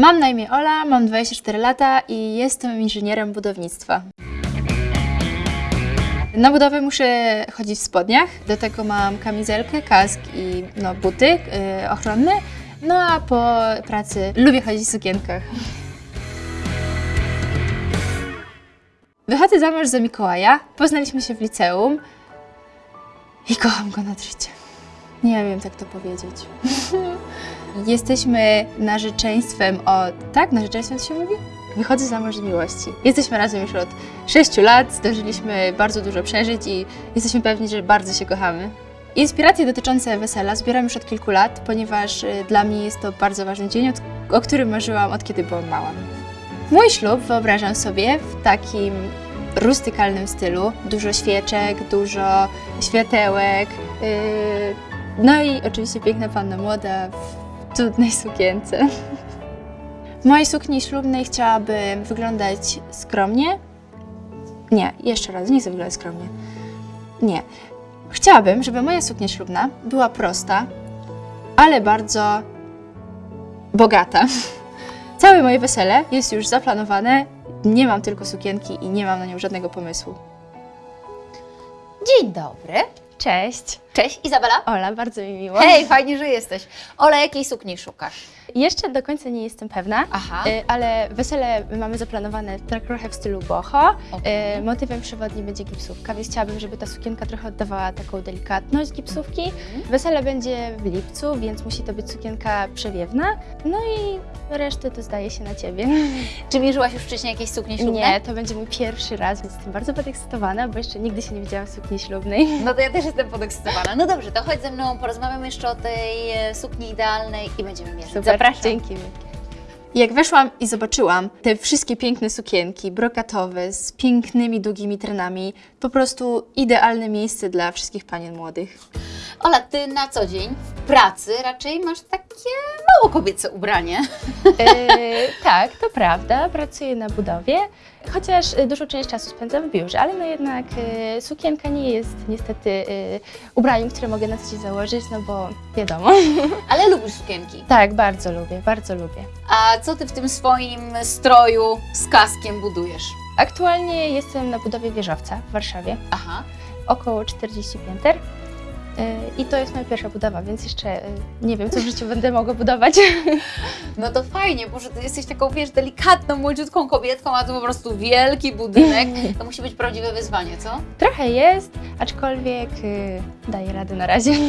Mam na imię Ola, mam 24 lata i jestem inżynierem budownictwa. Na budowę muszę chodzić w spodniach, do tego mam kamizelkę, kask i no, buty yy, ochronne. No a po pracy lubię chodzić w sukienkach. Wychodzę za mąż za Mikołaja, poznaliśmy się w liceum i kocham go nad życie. Nie wiem, jak to powiedzieć. Jesteśmy narzeczeństwem od... Tak? Narzeczeństwem się mówi? Wychodzę za mąż z miłości. Jesteśmy razem już od 6 lat, zdążyliśmy bardzo dużo przeżyć i jesteśmy pewni, że bardzo się kochamy. Inspiracje dotyczące wesela zbieram już od kilku lat, ponieważ y, dla mnie jest to bardzo ważny dzień, o którym marzyłam od kiedy byłam mała. Mój ślub wyobrażam sobie w takim rustykalnym stylu. Dużo świeczek, dużo światełek, yy, no i oczywiście piękna panna młoda cudnej sukience. W mojej sukni ślubnej chciałabym wyglądać skromnie. Nie, jeszcze raz, nie chcę wyglądać skromnie. Nie. Chciałabym, żeby moja suknia ślubna była prosta, ale bardzo bogata. Całe moje wesele jest już zaplanowane. Nie mam tylko sukienki i nie mam na nią żadnego pomysłu. Dzień dobry. Cześć. Cześć, Izabela. Ola, bardzo mi miło. Hej, fajnie, że jesteś. Ola, jakiej sukni szukasz? Jeszcze do końca nie jestem pewna, Aha. y, ale wesele mamy zaplanowane tak trochę w stylu boho. Y, Motywem przewodnim będzie gipsówka, więc chciałabym, żeby ta sukienka trochę oddawała taką delikatność gipsówki. Mhm. Wesele będzie w lipcu, więc musi to być sukienka przewiewna. No i resztę to zdaje się na Ciebie. Czy mierzyłaś już wcześniej jakieś suknie ślubne? Nie, to będzie mój pierwszy raz, więc jestem bardzo podekscytowana, bo jeszcze nigdy się nie widziałam w sukni ślubnej. No to ja też jestem podekscytowana. No dobrze, to chodź ze mną, porozmawiamy jeszcze o tej e, sukni idealnej i będziemy mierzyć. Super, Zapraszam. Dzięki. Jak weszłam i zobaczyłam te wszystkie piękne sukienki, brokatowe, z pięknymi, długimi trenami, po prostu idealne miejsce dla wszystkich panien młodych. Ola, ty na co dzień w pracy raczej masz takie mało kobiece ubranie. E, tak, to prawda, pracuję na budowie, chociaż e, dużą część czasu spędzam w biurze, ale no jednak e, sukienka nie jest niestety e, ubraniem, które mogę na co dzień założyć, no bo wiadomo. Ale lubisz sukienki. Tak, bardzo lubię, bardzo lubię. A co ty w tym swoim stroju z kaskiem budujesz? Aktualnie jestem na budowie wieżowca w Warszawie. Aha. około 40 pięter. Y, I to jest moja pierwsza budowa, więc jeszcze y, nie wiem, co w życiu będę mogła budować. No to fajnie, bo że ty jesteś taką, wiesz, delikatną, młodziutką kobietką, a to po prostu wielki budynek. To musi być prawdziwe wyzwanie, co? Trochę jest, aczkolwiek y, daję radę na razie.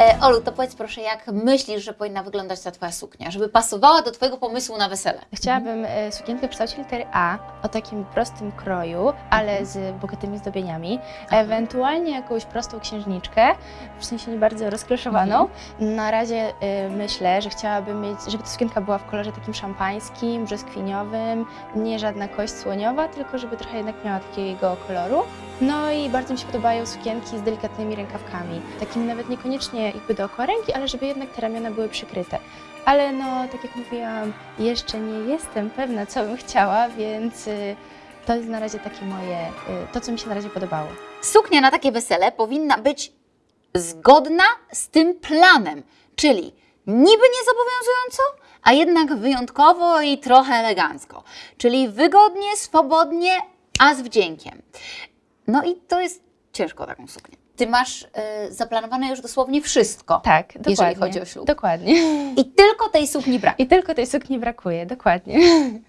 E, Olu, to powiedz proszę, jak myślisz, że powinna wyglądać ta Twoja suknia, żeby pasowała do Twojego pomysłu na wesele? Chciałabym sukienkę w kształcie litery A, o takim prostym kroju, ale z bogatymi zdobieniami. Ewentualnie jakąś prostą księżniczkę, w sensie nie bardzo rozkleszowaną. Na razie y, myślę, że chciałabym mieć, żeby ta sukienka była w kolorze takim szampańskim, brzoskwiniowym, nie żadna kość słoniowa, tylko żeby trochę jednak miała takiego koloru. No i bardzo mi się podobają sukienki z delikatnymi rękawkami, takimi nawet niekoniecznie jakby dookoła ręki, ale żeby jednak te ramiona były przykryte. Ale no, tak jak mówiłam, jeszcze nie jestem pewna, co bym chciała, więc y, to jest na razie takie moje, y, to co mi się na razie podobało. Suknia na takie wesele powinna być zgodna z tym planem, czyli niby niezobowiązująco, a jednak wyjątkowo i trochę elegancko. Czyli wygodnie, swobodnie, a z wdziękiem. No i to jest ciężko taką suknię. Ty masz y, zaplanowane już dosłownie wszystko. Tak, dokładnie. Jeżeli chodzi o ślub. Dokładnie. I tylko tej sukni brak. I tylko tej sukni brakuje, dokładnie.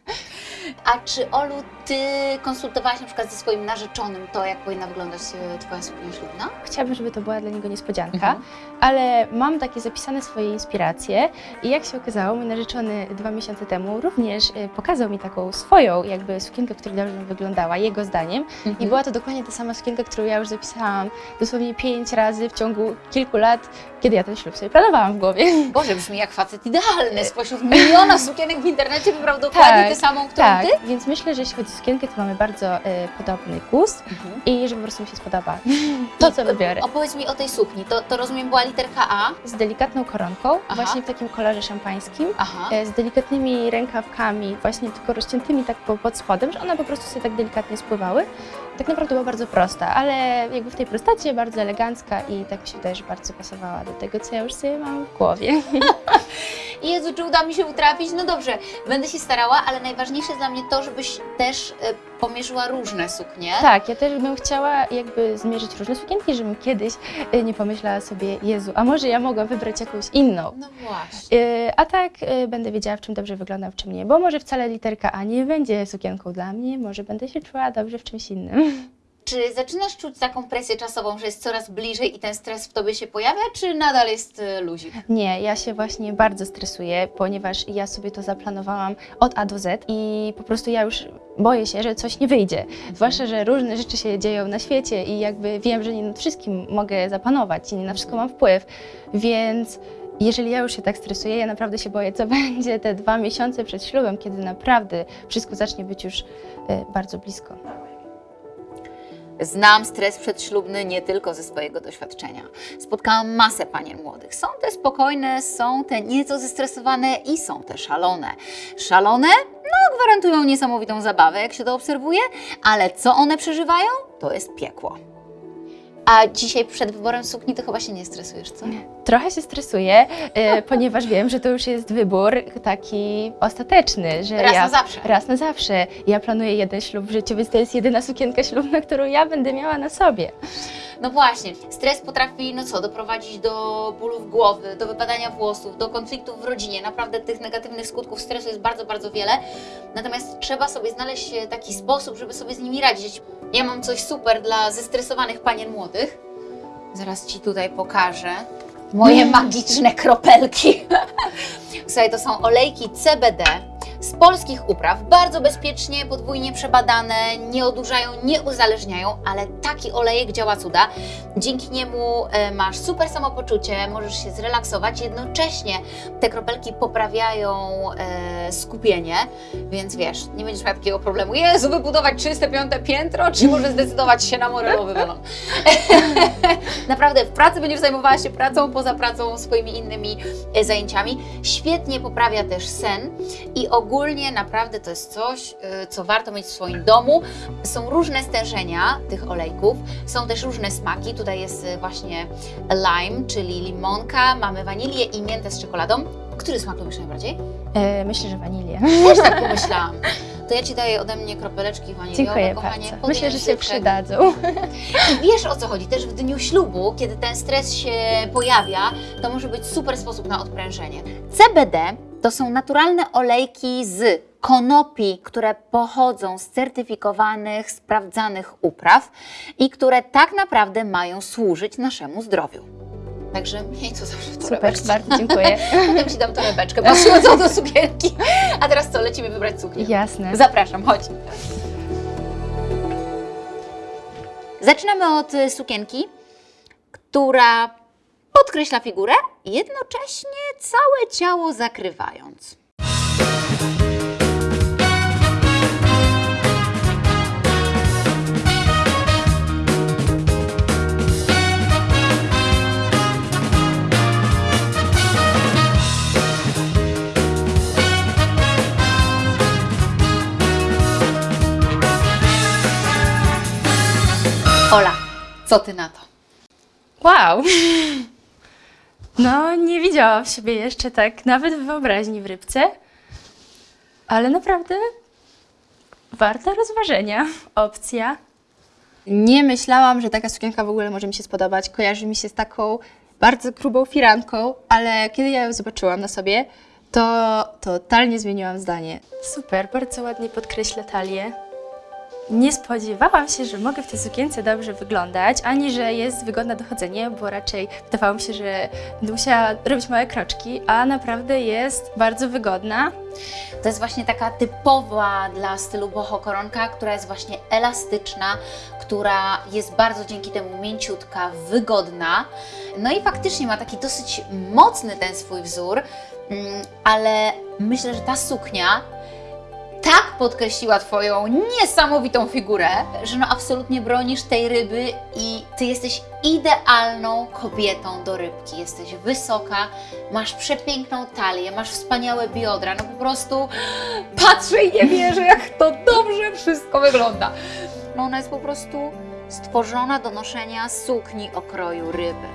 A czy Olu, ty konsultowałaś na przykład ze swoim narzeczonym to, jak powinna wyglądać e, twoja suknia ślubna? Chciałabym, żeby to była dla niego niespodzianka, Mhm. ale mam takie zapisane swoje inspiracje i jak się okazało, mój narzeczony dwa miesiące temu również y, pokazał mi taką swoją jakby sukienkę, która dobrze wyglądała, jego zdaniem. I Mhm. była to dokładnie ta sama sukienka, którą ja już zapisałam dosłownie pięć razy w ciągu kilku lat, kiedy ja ten ślub sobie planowałam w głowie. Boże, brzmi jak facet idealny. Spośród miliona sukienek w internecie wybrał dokładnie Tak, tę samą, którą Tak, ty? Więc myślę, że jeśli chodzi o sukienkę, to mamy bardzo y, podobny gust Mhm. i że po prostu mi się spodoba to, co wybiorę. Opowiedz mi o tej sukni. To, to rozumiem była literka A. Z delikatną koronką, Aha. właśnie w takim kolorze szampańskim. E, z delikatnymi rękawkami, właśnie tylko rozciętymi tak po, pod spodem, że one po prostu sobie tak delikatnie spływały. tak naprawdę była bardzo prosta, ale jakby w tej prostacie bardzo elegancka i tak mi się wydaje, że bardzo pasowała do tego, co ja już sobie mam w głowie. Jezu, czy uda mi się utrafić? No dobrze, będę się starała, ale najważniejsze dla mnie to, żebyś też e, pomierzyła różne suknie. Tak, ja też bym chciała jakby zmierzyć różne sukienki, żebym kiedyś y, nie pomyślała sobie, Jezu, a może ja mogłam wybrać jakąś inną. No właśnie. Y, A tak będę wiedziała, w czym dobrze wyglądam, w czym nie, bo może wcale literka A nie będzie sukienką dla mnie, może będę się czuła dobrze w czymś innym. Czy zaczynasz czuć taką presję czasową, że jest coraz bliżej i ten stres w tobie się pojawia, czy nadal jest e, luzik? Nie, ja się właśnie bardzo stresuję, ponieważ ja sobie to zaplanowałam od A do Z i po prostu ja już boję się, że coś nie wyjdzie. Zwłaszcza, że różne rzeczy się dzieją na świecie i jakby wiem, że nie nad wszystkim mogę zapanować i nie na wszystko mam wpływ, więc jeżeli ja już się tak stresuję, ja naprawdę się boję, co będzie te dwa miesiące przed ślubem, kiedy naprawdę wszystko zacznie być już e, bardzo blisko. Znam stres przedślubny nie tylko ze swojego doświadczenia. Spotkałam masę panien młodych. Są te spokojne, są te nieco zestresowane i są te szalone. Szalone? No, gwarantują niesamowitą zabawę, jak się to obserwuje, ale co one przeżywają? To jest piekło. A dzisiaj przed wyborem sukni to chyba się nie stresujesz, co? Trochę się stresuję, e, ponieważ wiem, że to już jest wybór taki ostateczny, że Raz ja na zawsze. raz na zawsze. Ja planuję jeden ślub w życiu, więc to jest jedyna sukienka ślubna, którą ja będę miała na sobie. No właśnie, stres potrafi, no co, doprowadzić do bólów głowy, do wypadania włosów, do konfliktów w rodzinie. Naprawdę tych negatywnych skutków stresu jest bardzo, bardzo wiele. Natomiast trzeba sobie znaleźć e, taki sposób, żeby sobie z nimi radzić. Ja mam coś super dla zestresowanych panien młodych. Zaraz Ci tutaj pokażę. Moje magiczne kropelki. Słuchaj, to są olejki CBD z polskich upraw, bardzo bezpiecznie, podwójnie przebadane, nie odurzają, nie uzależniają, ale taki olejek działa cuda. Dzięki niemu e, masz super samopoczucie, możesz się zrelaksować, jednocześnie te kropelki poprawiają e, skupienie, więc wiesz, nie będziesz miał takiego problemu, Jezu, wybudować czyste piąte piętro, czy może zdecydować się na morelowy balon. Naprawdę, w pracy będziesz zajmowała się pracą, poza pracą swoimi innymi e, zajęciami. Świetnie poprawia też sen i ogólnie naprawdę to jest coś, e, co warto mieć w swoim domu. Są różne stężenia tych olejków, są też różne smaki. Tutaj jest e, właśnie lime, czyli limonka, mamy wanilię i miętę z czekoladą. Który smak lubisz najbardziej? E, myślę, że wanilię. Też tak pomyślałam. To ja Ci daję ode mnie kropeleczki waniliowe, Dziękuję kochanie. bardzo. Myślę, że się przydadzą. I wiesz o co chodzi, też w dniu ślubu, kiedy ten stres się pojawia, to może być super sposób na odprężenie. CBD to są naturalne olejki z konopi, które pochodzą z certyfikowanych, sprawdzanych upraw i które tak naprawdę mają służyć naszemu zdrowiu. Także miej to zawsze w Super, bardzo dziękuję. Potem Ci dam torebeczkę pasującą do sukienki. A teraz co, lecimy wybrać suknię. Jasne. Zapraszam, chodź. Zaczynamy od sukienki, która podkreśla figurę, jednocześnie całe ciało zakrywając. Ola, co ty na to? Wow! No, nie widziałam siebie jeszcze tak, nawet w wyobraźni w rybce, ale naprawdę warta rozważenia. Opcja. Nie myślałam, że taka sukienka w ogóle może mi się spodobać. Kojarzy mi się z taką bardzo grubą firanką, ale kiedy ja ją zobaczyłam na sobie, to totalnie zmieniłam zdanie. Super, bardzo ładnie podkreśla talię. Nie spodziewałam się, że mogę w tej sukience dobrze wyglądać, ani że jest wygodna do chodzenia, bo raczej wydawało mi się, że będę musiała robić małe kroczki, a naprawdę jest bardzo wygodna. To jest właśnie taka typowa dla stylu boho koronka, która jest właśnie elastyczna, która jest bardzo dzięki temu mięciutka, wygodna. No i faktycznie ma taki dosyć mocny ten swój wzór, mm, ale myślę, że ta suknia tak podkreśliła Twoją niesamowitą figurę, że no absolutnie bronisz tej ryby i Ty jesteś idealną kobietą do rybki. Jesteś wysoka, masz przepiękną talię, masz wspaniałe biodra, no po prostu patrzę i nie wierzę, jak to dobrze wszystko wygląda. No ona jest po prostu stworzona do noszenia sukni o kroju ryby.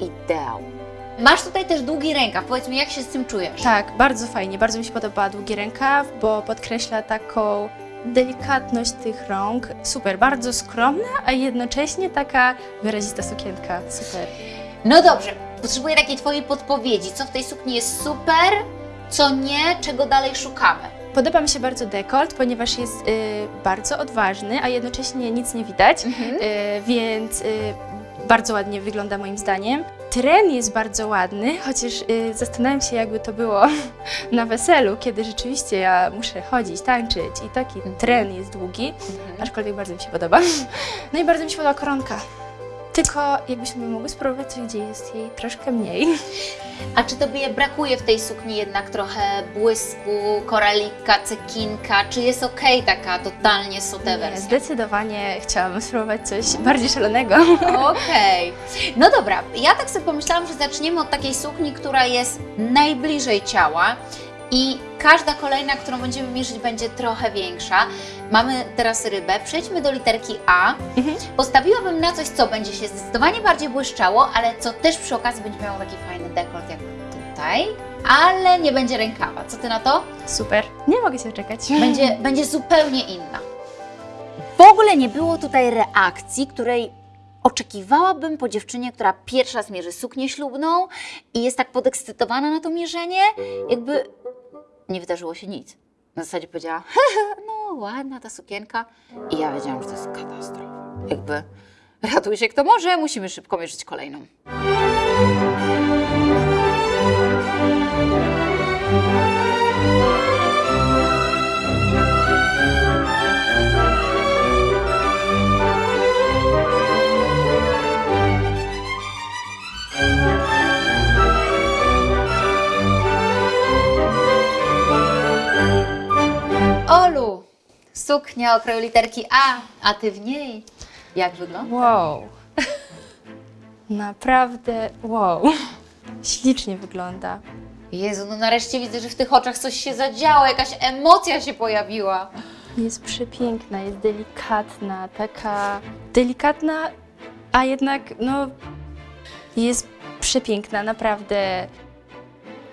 Ideał. Masz tutaj też długi rękaw. Powiedz mi, jak się z tym czujesz? Tak, bardzo fajnie, bardzo mi się podoba długi rękaw, bo podkreśla taką delikatność tych rąk. Super, bardzo skromna, a jednocześnie taka wyrazista sukienka. Super. No dobrze, potrzebuję takiej Twojej podpowiedzi. Co w tej sukni jest super, co nie, czego dalej szukamy. Podoba mi się bardzo dekolt, ponieważ jest y, bardzo odważny, a jednocześnie nic nie widać, y, więc y, bardzo ładnie wygląda moim zdaniem. Tren jest bardzo ładny, chociaż y, zastanawiam się, jakby to było na weselu, kiedy rzeczywiście ja muszę chodzić, tańczyć i taki tren jest długi, aczkolwiek bardzo mi się podoba. No i bardzo mi się podoba koronka. Tylko jakbyśmy mogły spróbować coś, gdzie jest jej troszkę mniej. A czy Tobie brakuje w tej sukni jednak trochę błysku, koralika, cekinka? Czy jest okej taka totalnie sotę Nie, wersja? zdecydowanie chciałabym spróbować coś bardziej szalonego. Okej. No dobra, ja tak sobie pomyślałam, że zaczniemy od takiej sukni, która jest najbliżej ciała i każda kolejna, którą będziemy mierzyć, będzie trochę większa. Mamy teraz rybę. Przejdźmy do literki A. Mhm. Postawiłabym na coś, co będzie się zdecydowanie bardziej błyszczało, ale co też przy okazji będzie miało taki fajny dekolt jak tutaj, ale nie będzie rękawa. Co Ty na to? Super. Nie mogę się czekać. będzie, będzie zupełnie inna. W ogóle nie było tutaj reakcji, której oczekiwałabym po dziewczynie, która pierwsza raz mierzy suknię ślubną i jest tak podekscytowana na to mierzenie, jakby nie wydarzyło się nic. Na zasadzie powiedziała, "Hehe, no ładna ta sukienka. I ja wiedziałam, że to jest katastrofa. Jakby ratuj się kto może, musimy szybko mierzyć kolejną. Olu, suknia o kroju literki A, a ty w niej. Jak wygląda? Wow. Naprawdę wow. Ślicznie wygląda. Jezu, no nareszcie widzę, że w tych oczach coś się zadziało, jakaś emocja się pojawiła. Jest przepiękna, jest delikatna, taka delikatna, a jednak no jest przepiękna, naprawdę.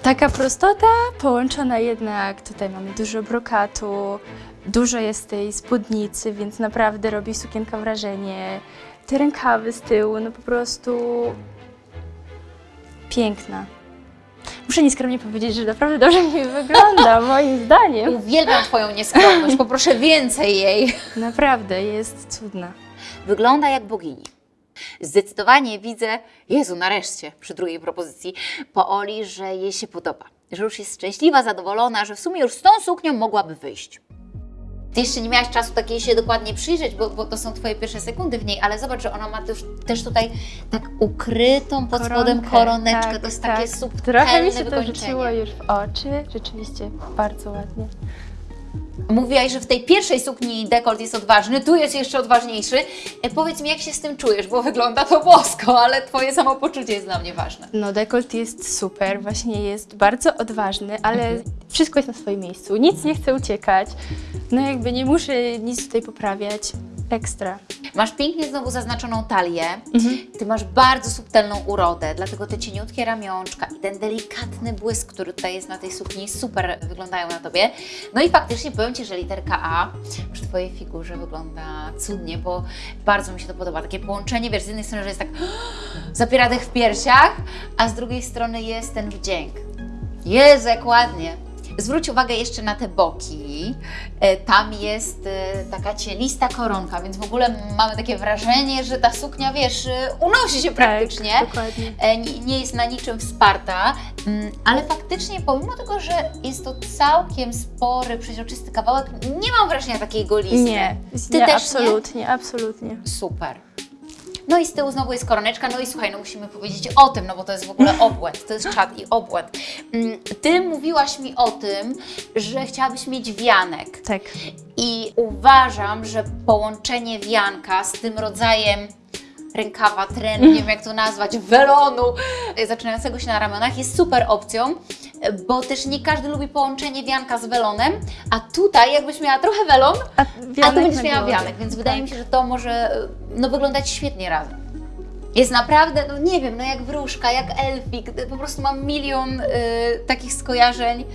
Taka prostota połączona jednak, tutaj mamy dużo brokatu, dużo jest tej spódnicy, więc naprawdę robi sukienka wrażenie. Te rękawy z tyłu, no po prostu piękna. Muszę nieskromnie powiedzieć, że naprawdę dobrze mi wygląda, moim zdaniem. Uwielbiam Twoją nieskromność, poproszę więcej jej. Naprawdę jest cudna. Wygląda jak bogini. Zdecydowanie widzę, Jezu, nareszcie, przy drugiej propozycji, po Oli, że jej się podoba. Że już jest szczęśliwa, zadowolona, że w sumie już z tą suknią mogłaby wyjść. Ty jeszcze nie miałaś czasu takiej się dokładnie przyjrzeć, bo, bo to są Twoje pierwsze sekundy w niej, ale zobacz, że ona ma też, też tutaj tak ukrytą pod spodem Koronkę, koroneczkę. tak, to jest tak. takie subtelne Trochę mi się to rzuciło już w oczy. Rzeczywiście bardzo ładnie. Mówiłaś, że w tej pierwszej sukni dekolt jest odważny, tu jest jeszcze odważniejszy. E, powiedz mi, jak się z tym czujesz, bo wygląda to bosko, ale Twoje samopoczucie jest dla mnie ważne. No dekolt jest super, właśnie jest bardzo odważny, ale Mhm. wszystko jest na swoim miejscu. Nic nie chce uciekać. No jakby nie muszę nic tutaj poprawiać. Ekstra. Masz pięknie znowu zaznaczoną talię, Mhm. Ty masz bardzo subtelną urodę, dlatego te cieniutkie ramionczka i ten delikatny błysk, który tutaj jest na tej sukni, super wyglądają na Tobie. No i faktycznie powiem Ci, że literka A przy Twojej figurze wygląda cudnie, bo bardzo mi się to podoba. Takie połączenie, wiesz, z jednej strony, że jest tak zapiera dech w piersiach, a z drugiej strony jest ten wdzięk. Jezu, jak ładnie. Zwróć uwagę jeszcze na te boki. E, Tam jest e, taka cielista koronka, więc w ogóle mamy takie wrażenie, że ta suknia, wiesz, e, unosi się praktycznie. Tak, dokładnie. Nie, jest na niczym wsparta, mm, ale faktycznie pomimo tego, że jest to całkiem spory, przeźroczysty kawałek, nie mam wrażenia takiej golisty. Nie, Ty nie, też absolutnie, absolutnie. nie? Super. No i z tyłu znowu jest koroneczka, no i słuchaj, no musimy powiedzieć o tym, no bo to jest w ogóle obłęd, to jest czad i obłęd. Mm, Ty mówiłaś mi o tym, że chciałabyś mieć wianek. Tak. I uważam, że połączenie wianka z tym rodzajem rękawa, trenu, nie wiem jak to nazwać, welonu e, zaczynającego się na ramionach jest super opcją, bo też nie każdy lubi połączenie wianka z welonem, a tutaj jakbyś miała trochę welon, A, a tu wianek będziesz miała wianek, więc wydaje Tak. mi się, że to może e, no, wyglądać świetnie razem. Jest naprawdę, no nie wiem, no jak wróżka, jak elfik, po prostu mam milion y, takich skojarzeń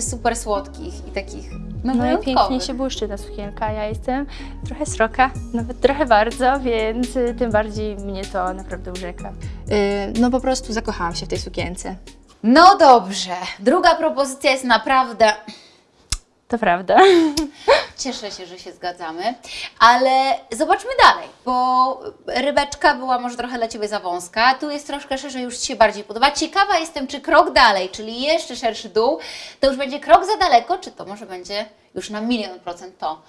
super słodkich i takich no, No i pięknie się błyszczy ta sukienka. Ja jestem trochę sroka, nawet trochę bardzo, więc y, tym bardziej mnie to naprawdę urzeka. Y, no po prostu zakochałam się w tej sukience. No dobrze, druga propozycja jest naprawdę, To prawda. cieszę się, że się zgadzamy, ale zobaczmy dalej, bo rybeczka była może trochę dla Ciebie za wąska, tu jest troszkę szerzej, już Ci się bardziej podoba. Ciekawa jestem, czy krok dalej, czyli jeszcze szerszy dół, to już będzie krok za daleko, czy to może będzie już na milion procent to.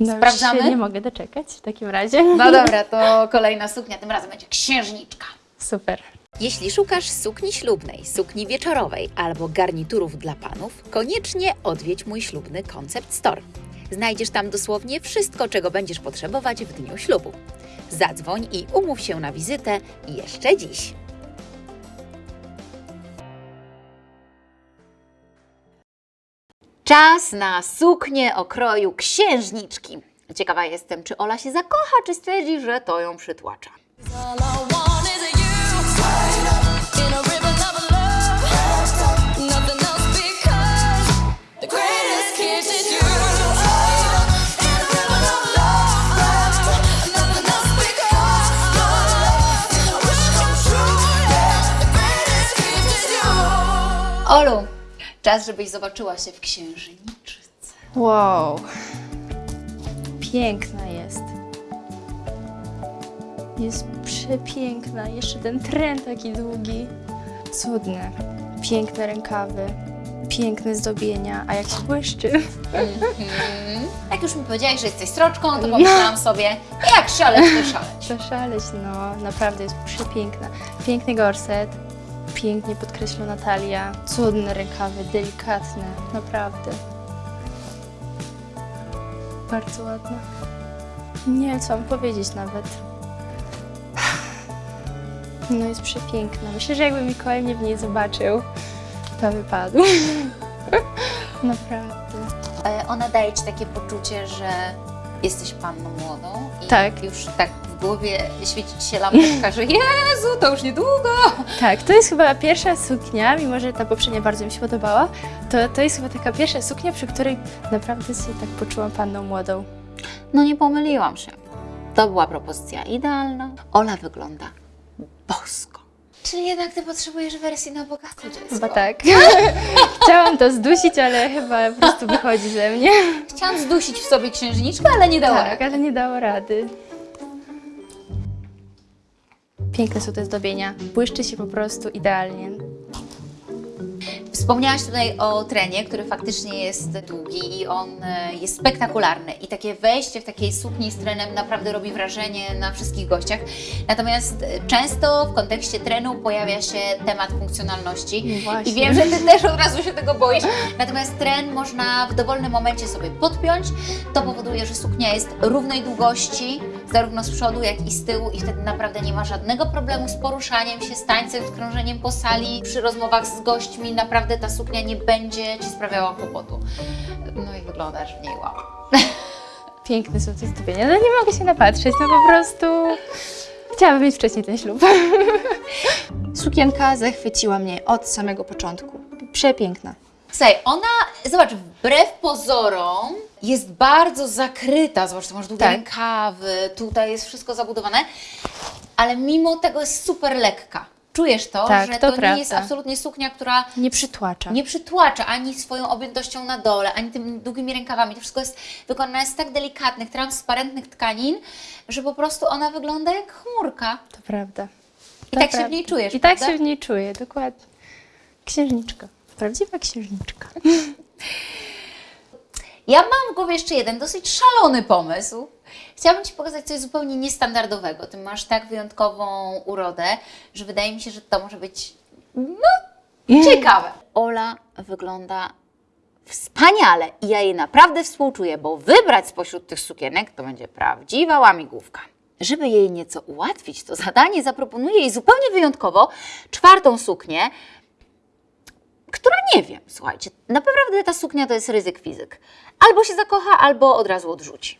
No, Sprawdzamy? Nie mogę doczekać w takim razie. No dobra, to kolejna suknia, tym razem będzie księżniczka. Super. Jeśli szukasz sukni ślubnej, sukni wieczorowej albo garniturów dla panów, koniecznie odwiedź mój ślubny Concept Store. Znajdziesz tam dosłownie wszystko, czego będziesz potrzebować w dniu ślubu. Zadzwoń i umów się na wizytę jeszcze dziś. Czas na suknię o kroju księżniczki. Ciekawa jestem, czy Ola się zakocha, czy stwierdzi, że to ją przytłacza. Olu, czas, żebyś zobaczyła się w księżniczce. Wow. Piękna jest. Jest przepiękna. Jeszcze ten tren taki długi. Cudne. Piękne rękawy. Piękne zdobienia. A jak się błyszczy. Jak już mi powiedziałaś, że jesteś sroczką, to pomyślałam sobie, jak szaleć, to szaleć. To szaleć, no. Naprawdę jest przepiękna. Piękny gorset. Pięknie podkreślona talia. Cudne rękawy, delikatne. Naprawdę. Bardzo ładna. Nie wiem, co mam powiedzieć nawet. No jest przepiękna. Myślę, że jakby Mikołaj mnie w niej zobaczył, to wypadł. Naprawdę. E, Ona daje Ci takie poczucie, że jesteś panną młodą i Tak. już tak głowie świeci Ci się lampeczka, że Jezu, to już niedługo. Tak, to jest chyba pierwsza suknia, mimo że ta poprzednia bardzo mi się podobała, to, to jest chyba taka pierwsza suknia, przy której naprawdę się tak poczułam panną młodą. No nie pomyliłam się. To była propozycja idealna. Ola wygląda bosko. Czyli jednak Ty potrzebujesz wersji na bogato dziecko. Chyba tak. Chciałam to zdusić, ale chyba po prostu wychodzi ze mnie. Chciałam zdusić w sobie księżniczkę, ale nie dała Tak, rady. ale nie dało rady. Piękne są te zdobienia. Błyszczy się po prostu idealnie. Wspomniałaś tutaj o trenie, który faktycznie jest długi i on e, jest spektakularny. I takie wejście w takiej sukni z trenem naprawdę robi wrażenie na wszystkich gościach. Natomiast e, często w kontekście trenu pojawia się temat funkcjonalności. No właśnie. I wiem, że Ty też od razu się tego boisz. Natomiast tren można w dowolnym momencie sobie podpiąć. To powoduje, że suknia jest równej długości, zarówno z przodu, jak i z tyłu i wtedy naprawdę nie ma żadnego problemu z poruszaniem się, z tańcem, z krążeniem po sali. Przy rozmowach z gośćmi naprawdę ta suknia nie będzie Ci sprawiała kłopotu. No i wyglądasz w niej wow. Piękne są te zdobienia. No nie mogę się napatrzeć, no po prostu... Chciałabym mieć wcześniej ten ślub. Sukienka zachwyciła mnie od samego początku. Przepiękna. Słuchaj, ona, zobacz, wbrew pozorom jest bardzo zakryta. Tu masz długie Tak. rękawy, tutaj jest wszystko zabudowane, ale mimo tego jest super lekka. Czujesz to, Tak, że to to, nie jest absolutnie suknia, która Nie przytłacza. nie przytłacza ani swoją objętością na dole, ani tymi długimi rękawami. To wszystko jest wykonane z tak delikatnych, transparentnych tkanin, że po prostu ona wygląda jak chmurka. To prawda. I To tak się prawda. w niej czujesz, I tak prawda? się w niej czuję, dokładnie. Księżniczka. Prawdziwa księżniczka. Ja mam w głowie jeszcze jeden dosyć szalony pomysł. Chciałabym Ci pokazać coś zupełnie niestandardowego. Ty masz tak wyjątkową urodę, że wydaje mi się, że to może być no, ciekawe. Ola wygląda wspaniale i ja jej naprawdę współczuję, bo wybrać spośród tych sukienek to będzie prawdziwa łamigłówka. żeby jej nieco ułatwić to zadanie, zaproponuję jej zupełnie wyjątkowo czwartą suknię, która nie wiem, słuchajcie, naprawdę ta suknia to jest ryzyk fizyk. Albo się zakocha, albo od razu odrzuci.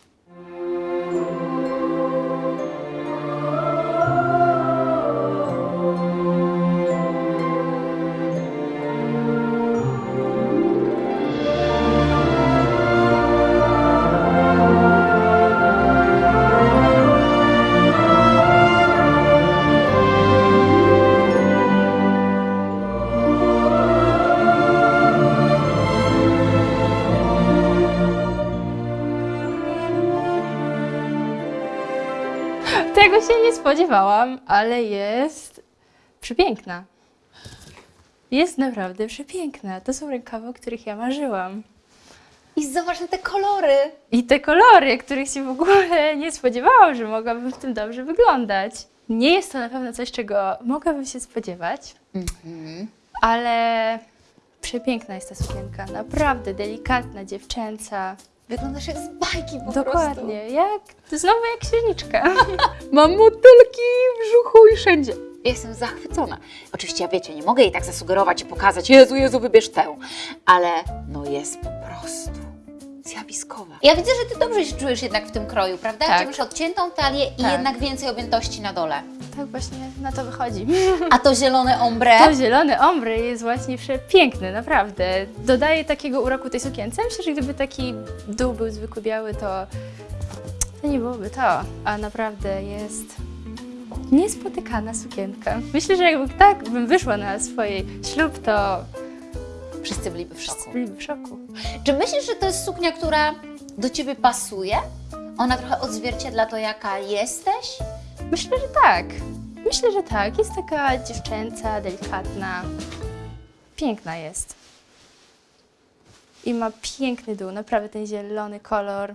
Spodziewałam, ale jest przepiękna. Jest naprawdę przepiękna. To są rękawy, o których ja marzyłam. I zobacz na te kolory. I te kolory, których się w ogóle nie spodziewałam, że mogłabym w tym dobrze wyglądać. Nie jest to na pewno coś, czego mogłabym się spodziewać, ale przepiękna jest ta sukienka. Naprawdę delikatna, dziewczęca. Wyglądasz jak z bajki po Dokładnie, jak, znowu jak księżniczka. Mam motylki w brzuchu i wszędzie. Jestem zachwycona. Oczywiście, ja wiecie, nie mogę jej tak zasugerować i pokazać, Jezu, Jezu, wybierz tę. Ale no jest po prostu zjawiskowa. Ja widzę, że Ty dobrze się czujesz jednak w tym kroju, prawda? Tak. Gdzie masz odciętą talię i Tak. jednak więcej objętości na dole. Tak właśnie na to wychodzi. A to zielone ombre? To zielony ombre jest właśnie przepiękny, naprawdę. Dodaje takiego uroku tej sukience. Myślę, że gdyby taki dół był zwykły biały, to, to nie byłoby to. A naprawdę jest niespotykana sukienka. Myślę, że jakby tak bym wyszła na swój ślub, to Wszyscy byliby w wszyscy szoku. byliby w szoku. Czy myślisz, że to jest suknia, która do Ciebie pasuje? Ona trochę odzwierciedla to, jaka jesteś? Myślę, że tak. Myślę, że tak. Jest taka dziewczęca, delikatna. Piękna jest. I ma piękny dół, naprawdę ten zielony kolor.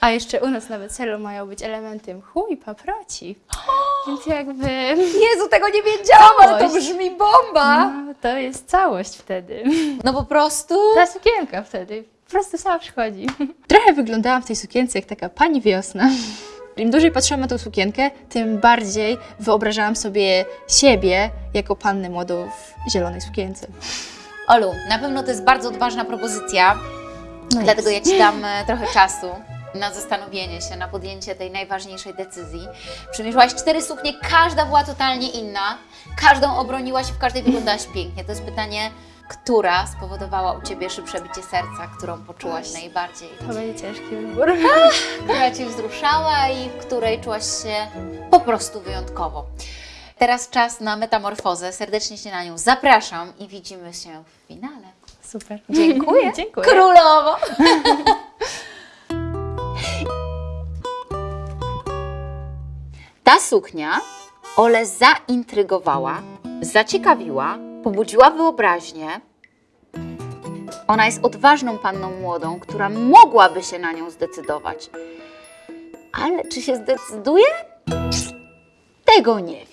A jeszcze u nas na weselu mają być elementy mchu i paproci. Więc jakby Jezu, tego nie wiedziałam, ale to Całość. brzmi bomba! no, to jest całość wtedy. No po prostu... Ta sukienka wtedy po prostu sama przychodzi. Trochę wyglądałam w tej sukience jak taka pani wiosna. Im dłużej patrzyłam na tą sukienkę, tym bardziej wyobrażałam sobie siebie jako pannę młodą w zielonej sukience. Olu, na pewno to jest bardzo odważna propozycja, dlatego ja Ci dam e, trochę czasu na zastanowienie się, na podjęcie tej najważniejszej decyzji. Przymierzyłaś cztery suknie, każda była totalnie inna, każdą obroniłaś i w każdej wyglądałaś pięknie. To jest pytanie, która spowodowała u Ciebie szybsze bicie serca, którą poczułaś najbardziej, To będzie ciężki wybór. która Cię wzruszała i w której czułaś się po prostu wyjątkowo. Teraz czas na metamorfozę. Serdecznie Cię na nią zapraszam i widzimy się w finale. Super. Dziękuję. Dziękuję. Królowo! Ta suknia Ole zaintrygowała, zaciekawiła, pobudziła wyobraźnię. Ona jest odważną panną młodą, która mogłaby się na nią zdecydować. Ale czy się zdecyduje? Tego nie wiem.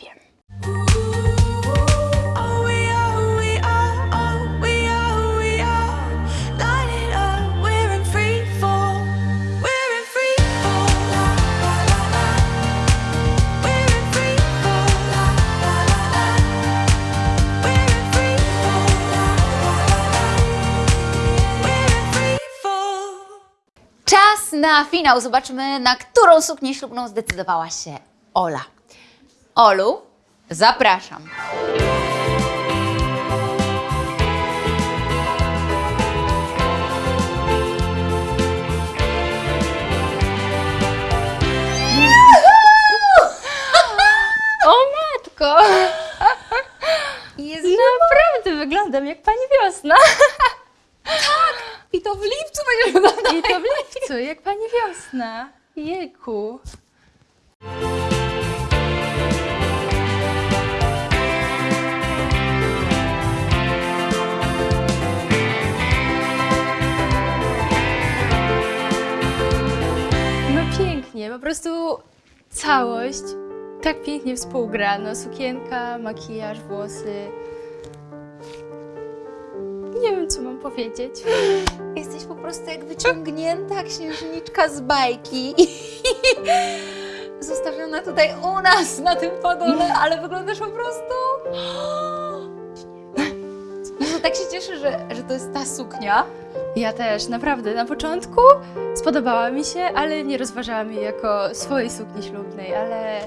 Na finał. Zobaczmy, na którą suknię ślubną zdecydowała się Ola. Olu, zapraszam. Wiosna. Jejku. No pięknie, po prostu całość tak pięknie współgra. No sukienka, makijaż, włosy. Nie wiem, co mam powiedzieć. Jesteś po prostu jak wyciągnięta księżniczka z bajki. zostawiona tutaj u nas na tym podole, ale wyglądasz po prostu... Jezu, tak się cieszę, że, że to jest ta suknia. Ja też, naprawdę. Na początku spodobała mi się, ale nie rozważałam jej jako swojej sukni ślubnej, ale...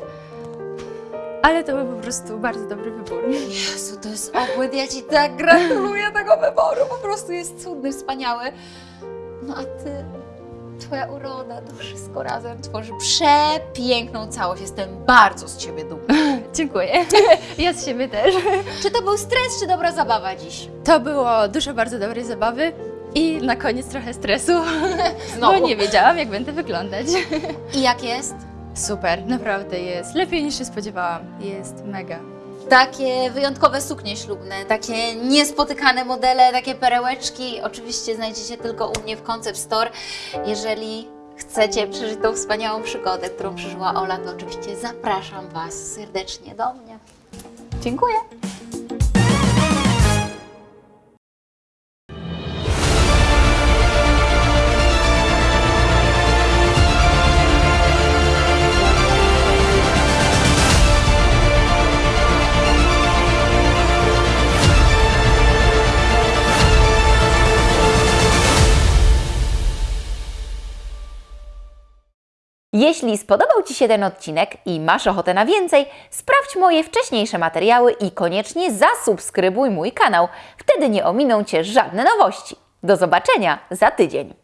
Ale to był po prostu bardzo dobry wybór. Jezu, to jest obłęd, ja Ci tak gratuluję tego wyboru, po prostu jest cudny, wspaniały. No a Ty, Twoja uroda, to wszystko razem tworzy przepiękną całość. Jestem bardzo z Ciebie dumna. Dziękuję. Ja z siebie też. Czy to był stres, czy dobra zabawa dziś? To było dużo bardzo dobrej zabawy i na koniec trochę stresu, Znowu. bo nie wiedziałam, jak będę wyglądać. I jak jest? Super, naprawdę jest. Lepiej niż się spodziewałam. Jest mega. Takie wyjątkowe suknie ślubne, takie niespotykane modele, takie perełeczki. Oczywiście znajdziecie tylko u mnie w Concept Store. Jeżeli chcecie przeżyć tą wspaniałą przygodę, którą przeżyła Ola, to oczywiście zapraszam Was serdecznie do mnie. Dziękuję. Jeśli spodobał Ci się ten odcinek i masz ochotę na więcej, sprawdź moje wcześniejsze materiały i koniecznie zasubskrybuj mój kanał. Wtedy nie ominą Cię żadne nowości. Do zobaczenia za tydzień.